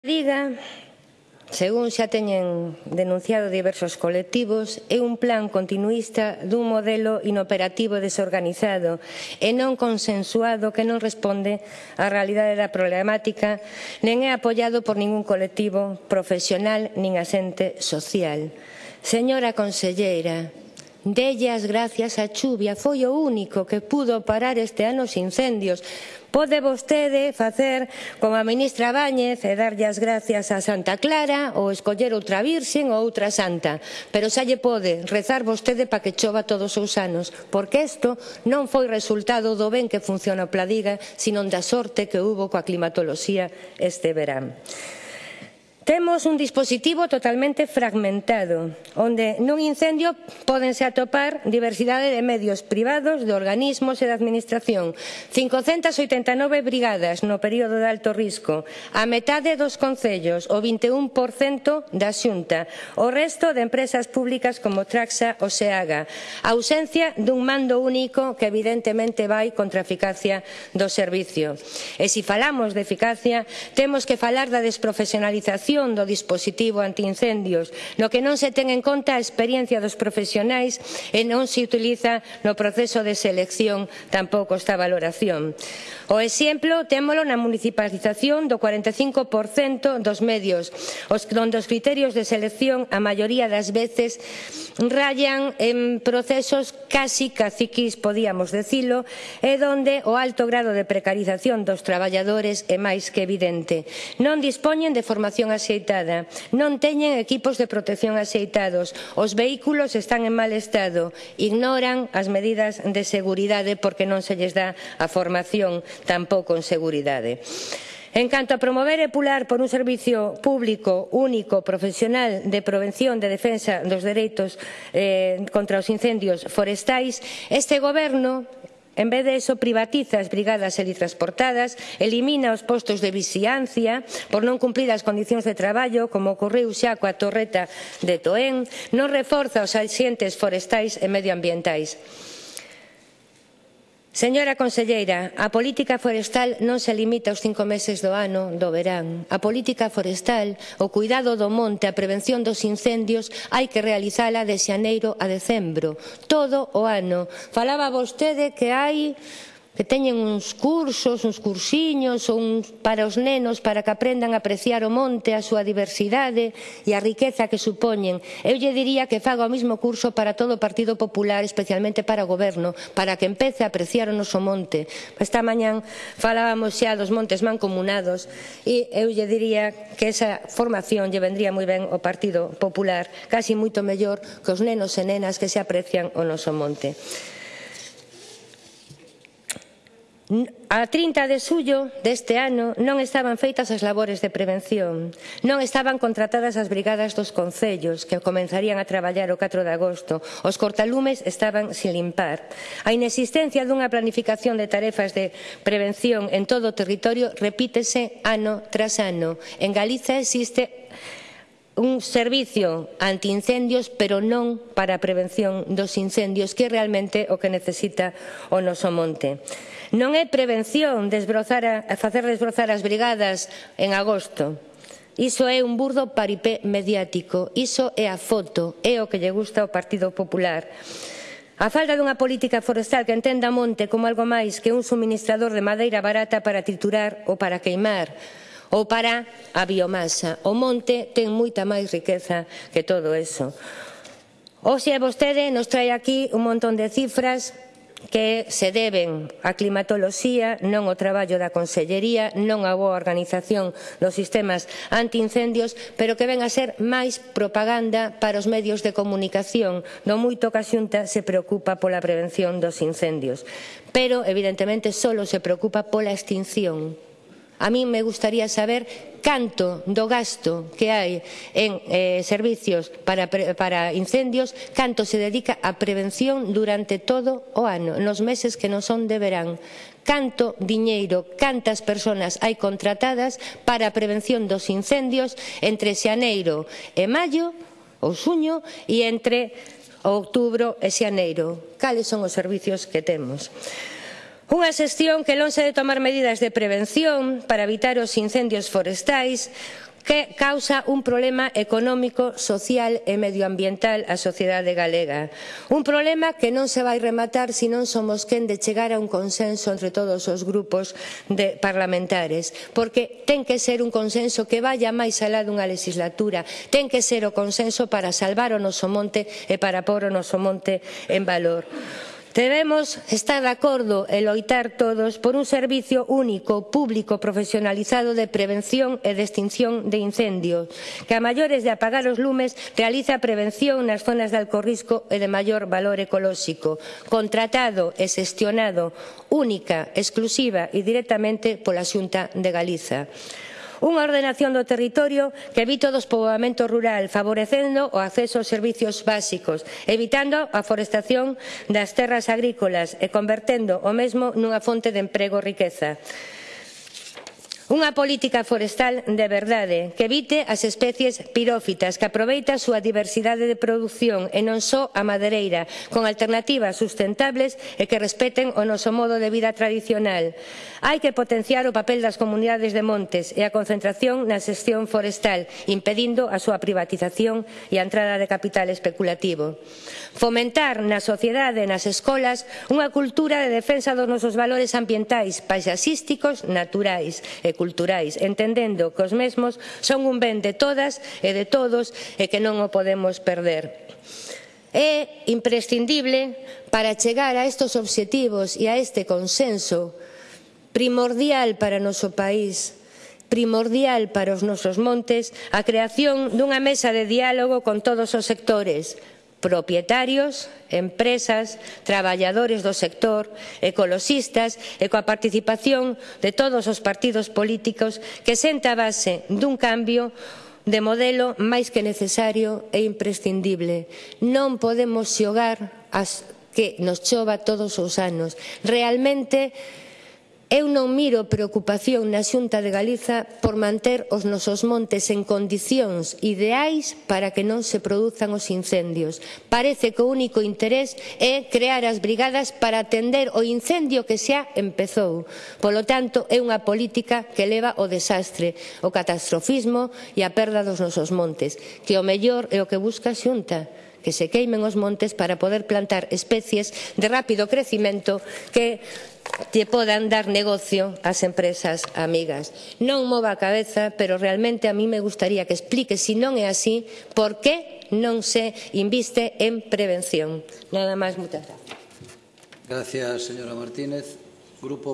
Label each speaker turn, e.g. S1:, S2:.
S1: Diga, según xa teñen denunciado diversos colectivos, é un plan continuista dun modelo inoperativo desorganizado e non consensuado que non responde á realidade da problemática nen é apoiado por ningún colectivo profesional nin asente social. Señora conselleira, Delle as gracias a chuvia foi o único que pudo parar este ano os incendios. Pode vostede facer como a ministra Báñez e darlle as gracias a Santa Clara ou escoller outra virxen ou outra santa. Pero xa lle pode rezar vostede para que chova todos os anos, porque isto non foi resultado do ben que funciona o Pladiga, sino da sorte que hubo coa climatoloxía este verán. Temos un dispositivo totalmente fragmentado, onde nun incendio pódense atopar diversidade de medios privados, de organismos e de administración. 589 brigadas no período de alto risco, a metade dos concellos, o 21% da xunta, o resto de empresas públicas como Traxa ou Seaga, a ausencia dun mando único que evidentemente vai contra a eficacia do servicio. E se falamos de eficacia, temos que falar da desprofesionalización aplicación do dispositivo antiincendios, no que non se ten en conta a experiencia dos profesionais e non se utiliza no proceso de selección tampouco esta valoración. O exemplo témolo na municipalización do 45% dos medios, os, donde os criterios de selección a maioría das veces rayan en procesos casi caciquis, podíamos decilo, e donde o alto grado de precarización dos traballadores é máis que evidente. Non dispoñen de formación axeitada. Non teñen equipos de protección axeitados. Os vehículos están en mal estado. Ignoran as medidas de seguridade porque non se lles dá a formación tampouco en seguridade. En canto a promover e pular por un servicio público único profesional de prevención de defensa dos dereitos eh, contra os incendios forestais, este goberno En vez de eso, privatiza as brigadas helitransportadas, elimina os postos de vixiancia por non cumprir as condicións de traballo, como ocorreu xa coa torreta de Toén, non reforza os axentes forestais e medioambientais. Señora conselleira, a política forestal non se limita aos cinco meses do ano do verán. A política forestal, o cuidado do monte, a prevención dos incendios hai que realizala de xaneiro a decembro, todo o ano. Falaba vostede que hai que teñen uns cursos, uns cursiños uns para os nenos para que aprendan a apreciar o monte, a súa diversidade e a riqueza que supoñen. Eu lle diría que faga o mesmo curso para todo o Partido Popular, especialmente para o goberno, para que empece a apreciar o noso monte. Esta mañán falábamos xa dos montes mancomunados e eu lle diría que esa formación lle vendría moi ben ao Partido Popular, casi moito mellor que os nenos e nenas que se aprecian o noso monte. A 30 de xullo deste ano non estaban feitas as labores de prevención, non estaban contratadas as brigadas dos concellos que comenzarían a traballar o 4 de agosto, os cortalumes estaban sin limpar. A inexistencia dunha planificación de tarefas de prevención en todo o territorio repítese ano tras ano. En Galiza existe un servicio antiincendios, pero non para a prevención dos incendios, que é realmente o que necesita o noso monte. Non é prevención desbrozar a, facer desbrozar as brigadas en agosto. Iso é un burdo paripé mediático, iso é a foto, é o que lle gusta ao Partido Popular. A falta dunha política forestal que entenda monte como algo máis que un suministrador de madeira barata para triturar ou para queimar, ou para a biomasa. O monte ten moita máis riqueza que todo eso. Oxe, vostede nos trae aquí un montón de cifras que se deben á climatoloxía, non ao traballo da Consellería, non á boa organización dos sistemas antiincendios, pero que ven a ser máis propaganda para os medios de comunicación, no moito que a Xunta se preocupa pola prevención dos incendios. Pero, evidentemente, só se preocupa pola extinción A min me gustaría saber canto do gasto que hai en eh, servicios para, para incendios, canto se dedica a prevención durante todo o ano, nos meses que non son de verán. Canto diñeiro, cantas persoas hai contratadas para a prevención dos incendios entre xaneiro e maio ou xuño e entre outubro e xaneiro. Cales son os servicios que temos? Unha xestión que lonxe de tomar medidas de prevención para evitar os incendios forestais que causa un problema económico, social e medioambiental á sociedade galega. Un problema que non se vai rematar se non somos quen de chegar a un consenso entre todos os grupos de parlamentares, porque ten que ser un consenso que vaya máis alá dunha legislatura, ten que ser o consenso para salvar o noso monte e para pôr o noso monte en valor. Debemos estar de acordo e loitar todos por un servicio único, público, profesionalizado de prevención e de extinción de incendios, que a maiores de apagar os lumes realiza prevención nas zonas de alcorrisco e de maior valor ecolóxico, contratado e xestionado única, exclusiva e directamente pola Xunta de Galiza unha ordenación do territorio que evite o despoboamento rural, favorecendo o acceso aos servicios básicos, evitando a forestación das terras agrícolas e convertendo o mesmo nunha fonte de emprego e riqueza. Unha política forestal de verdade que evite as especies pirófitas que aproveita a súa diversidade de produción e non só a madereira con alternativas sustentables e que respeten o noso modo de vida tradicional. Hai que potenciar o papel das comunidades de montes e a concentración na xestión forestal impedindo a súa privatización e a entrada de capital especulativo. Fomentar na sociedade e nas escolas unha cultura de defensa dos nosos valores ambientais, paisaxísticos, naturais e culturais, entendendo que os mesmos son un ben de todas e de todos e que non o podemos perder. É imprescindible para chegar a estos obxectivos e a este consenso primordial para o noso país primordial para os nosos montes a creación dunha mesa de diálogo con todos os sectores, propietarios, empresas, traballadores do sector, ecoloxistas e coa participación de todos os partidos políticos que senta a base dun cambio de modelo máis que necesario e imprescindible. Non podemos xogar as que nos chova todos os anos. Realmente Eu non miro preocupación na Xunta de Galiza por manter os nosos montes en condicións ideais para que non se produzan os incendios. Parece que o único interés é crear as brigadas para atender o incendio que xa empezou. Polo tanto, é unha política que leva o desastre, o catastrofismo e a perda dos nosos montes, que o mellor é o que busca a Xunta que se queimen os montes para poder plantar especies de rápido crecimento que lle podan dar negocio ás empresas amigas. Non mova a cabeza, pero realmente a mí me gustaría que explique, se si non é así, por que non se inviste en prevención. Nada máis, moitas grazas.
S2: Gracias, señora Martínez. Grupo